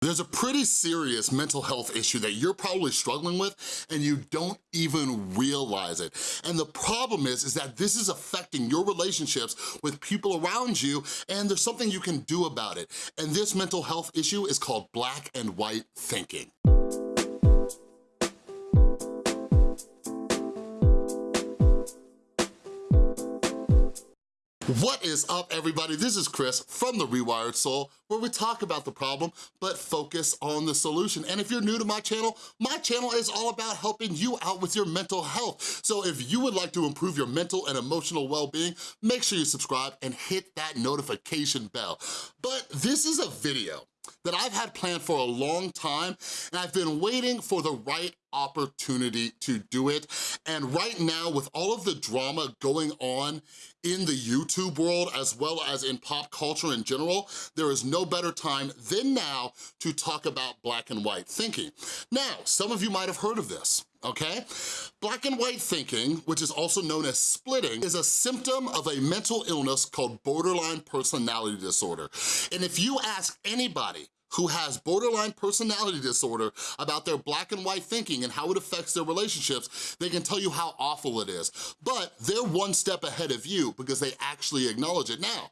There's a pretty serious mental health issue that you're probably struggling with and you don't even realize it. And the problem is, is that this is affecting your relationships with people around you and there's something you can do about it. And this mental health issue is called black and white thinking. What is up, everybody? This is Chris from The Rewired Soul, where we talk about the problem, but focus on the solution. And if you're new to my channel, my channel is all about helping you out with your mental health. So if you would like to improve your mental and emotional well-being, make sure you subscribe and hit that notification bell. But this is a video that I've had planned for a long time, and I've been waiting for the right opportunity to do it. And right now, with all of the drama going on in the YouTube world, as well as in pop culture in general, there is no better time than now to talk about black and white thinking. Now, some of you might have heard of this okay? Black and white thinking, which is also known as splitting, is a symptom of a mental illness called borderline personality disorder. And if you ask anybody who has borderline personality disorder about their black and white thinking and how it affects their relationships, they can tell you how awful it is. But they're one step ahead of you because they actually acknowledge it. Now,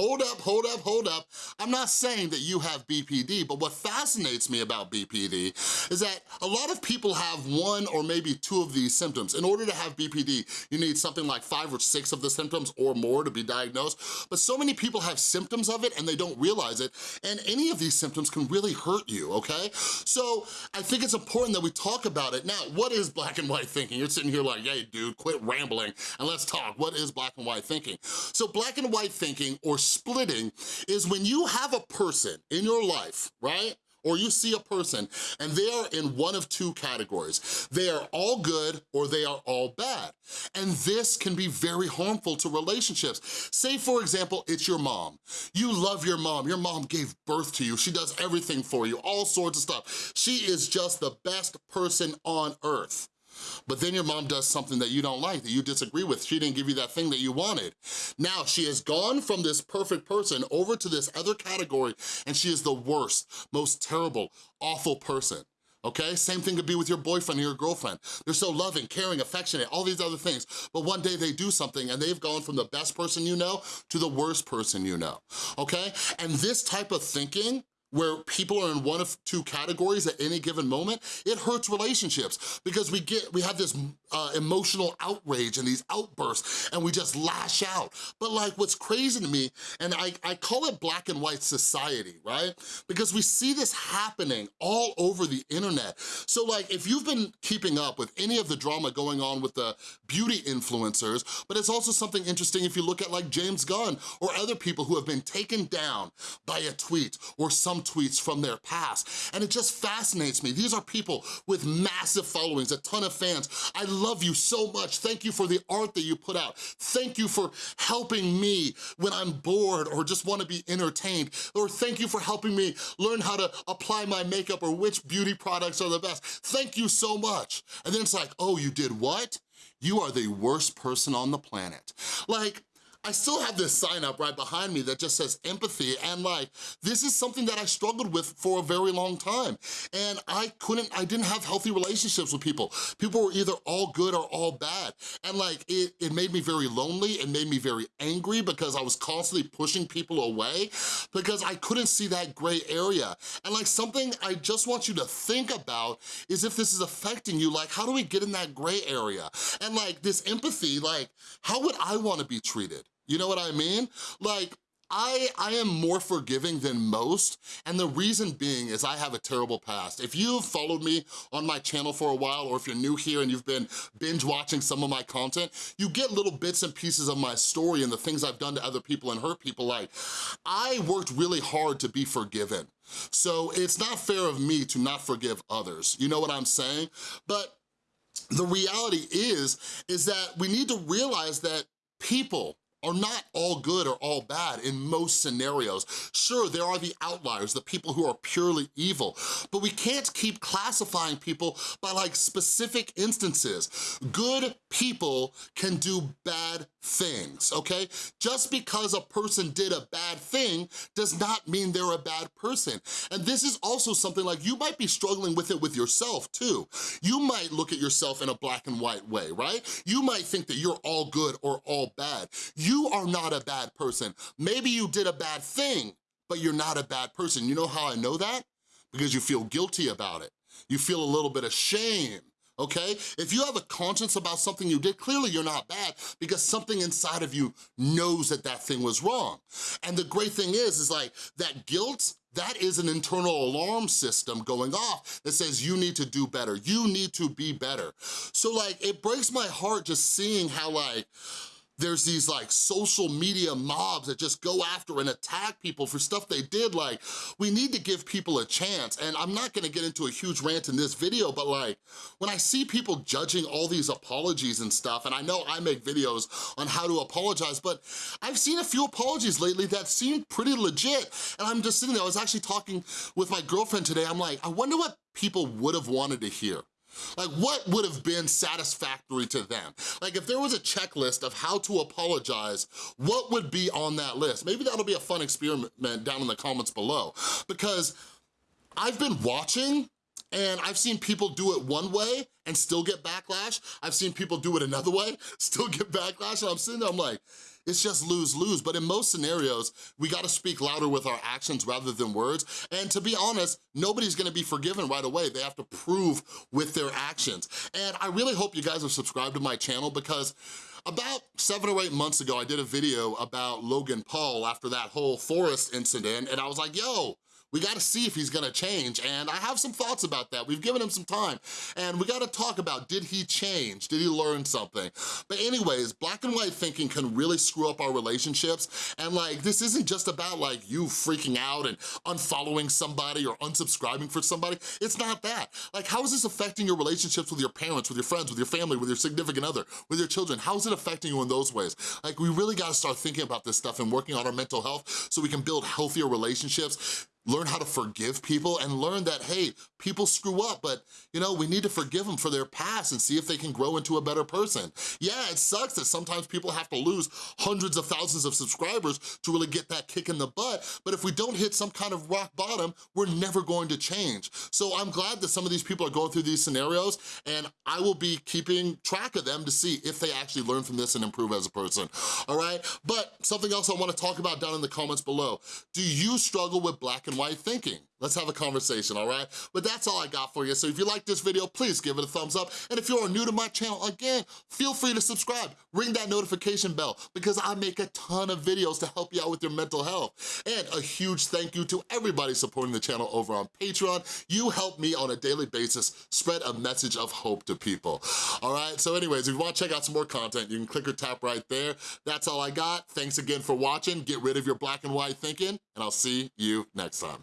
hold up, hold up, hold up. I'm not saying that you have BPD, but what fascinates me about BPD is that a lot of people have one or maybe two of these symptoms. In order to have BPD, you need something like five or six of the symptoms or more to be diagnosed, but so many people have symptoms of it and they don't realize it, and any of these symptoms can really hurt you, okay? So I think it's important that we talk about it. Now, what is black and white thinking? You're sitting here like, hey dude, quit rambling and let's talk. What is black and white thinking? So black and white thinking, or splitting is when you have a person in your life, right? or you see a person and they are in one of two categories. They are all good or they are all bad. And this can be very harmful to relationships. Say for example, it's your mom. You love your mom. Your mom gave birth to you. She does everything for you, all sorts of stuff. She is just the best person on earth. But then your mom does something that you don't like, that you disagree with. She didn't give you that thing that you wanted. Now she has gone from this perfect person over to this other category and she is the worst, most terrible, awful person okay? Same thing could be with your boyfriend or your girlfriend. They're so loving, caring, affectionate, all these other things, but one day they do something and they've gone from the best person you know to the worst person you know, okay? And this type of thinking where people are in one of two categories at any given moment, it hurts relationships because we get we have this uh, emotional outrage and these outbursts and we just lash out. But like what's crazy to me, and I, I call it black and white society, right? Because we see this happening all over the internet. So like if you've been keeping up with any of the drama going on with the beauty influencers, but it's also something interesting if you look at like James Gunn or other people who have been taken down by a tweet or some tweets from their past. And it just fascinates me. These are people with massive followings, a ton of fans. I love you so much. Thank you for the art that you put out. Thank you for helping me when I'm bored or just wanna be entertained. Or thank you for helping me learn how to apply my makeup or which beauty products are the best. Thank you so much. And then it's like, oh, you did what? You are the worst person on the planet. Like, I still have this sign up right behind me that just says empathy and like, this is something that I struggled with for a very long time. And I couldn't, I didn't have healthy relationships with people. People were either all good or all bad. And like, it, it made me very lonely, it made me very angry because I was constantly pushing people away because I couldn't see that gray area. And like something I just want you to think about is if this is affecting you, like how do we get in that gray area? And like this empathy, like how would I wanna be treated? You know what I mean? Like, I, I am more forgiving than most, and the reason being is I have a terrible past. If you've followed me on my channel for a while, or if you're new here and you've been binge watching some of my content, you get little bits and pieces of my story and the things I've done to other people and hurt people like. I worked really hard to be forgiven. So it's not fair of me to not forgive others. You know what I'm saying? But the reality is, is that we need to realize that people are not all good or all bad in most scenarios. Sure, there are the outliers, the people who are purely evil, but we can't keep classifying people by like specific instances. Good people can do bad things, okay? Just because a person did a bad thing does not mean they're a bad person. And this is also something like you might be struggling with it with yourself too. You might look at yourself in a black and white way, right? You might think that you're all good or all bad. You are not a bad person. Maybe you did a bad thing, but you're not a bad person. You know how I know that? Because you feel guilty about it. You feel a little bit of shame okay? If you have a conscience about something you did, clearly you're not bad because something inside of you knows that that thing was wrong. And the great thing is, is like that guilt, that is an internal alarm system going off that says you need to do better, you need to be better. So like, it breaks my heart just seeing how like, there's these like social media mobs that just go after and attack people for stuff they did. Like, we need to give people a chance. And I'm not gonna get into a huge rant in this video, but like, when I see people judging all these apologies and stuff, and I know I make videos on how to apologize, but I've seen a few apologies lately that seem pretty legit. And I'm just sitting there, I was actually talking with my girlfriend today, I'm like, I wonder what people would have wanted to hear. Like what would have been satisfactory to them? Like if there was a checklist of how to apologize, what would be on that list? Maybe that'll be a fun experiment down in the comments below because I've been watching and I've seen people do it one way and still get backlash. I've seen people do it another way, still get backlash, and I'm sitting there, I'm like, it's just lose-lose. But in most scenarios, we gotta speak louder with our actions rather than words. And to be honest, nobody's gonna be forgiven right away. They have to prove with their actions. And I really hope you guys are subscribed to my channel because about seven or eight months ago, I did a video about Logan Paul after that whole Forest incident, and I was like, yo, we gotta see if he's gonna change, and I have some thoughts about that. We've given him some time, and we gotta talk about, did he change? Did he learn something? But anyways, black and white thinking can really screw up our relationships, and like, this isn't just about like you freaking out and unfollowing somebody or unsubscribing for somebody. It's not that. Like, how is this affecting your relationships with your parents, with your friends, with your family, with your significant other, with your children? How is it affecting you in those ways? Like, we really gotta start thinking about this stuff and working on our mental health so we can build healthier relationships learn how to forgive people and learn that, hey, people screw up, but you know, we need to forgive them for their past and see if they can grow into a better person. Yeah, it sucks that sometimes people have to lose hundreds of thousands of subscribers to really get that kick in the butt, but if we don't hit some kind of rock bottom, we're never going to change. So I'm glad that some of these people are going through these scenarios and I will be keeping track of them to see if they actually learn from this and improve as a person, all right? But something else I wanna talk about down in the comments below. Do you struggle with black and white thinking? Let's have a conversation, all right? But that's all I got for you. So if you like this video, please give it a thumbs up. And if you're new to my channel, again, feel free to subscribe. Ring that notification bell because I make a ton of videos to help you out with your mental health. And a huge thank you to everybody supporting the channel over on Patreon. You help me on a daily basis spread a message of hope to people. All right, so anyways, if you wanna check out some more content, you can click or tap right there. That's all I got. Thanks again for watching. Get rid of your black and white thinking, and I'll see you next time.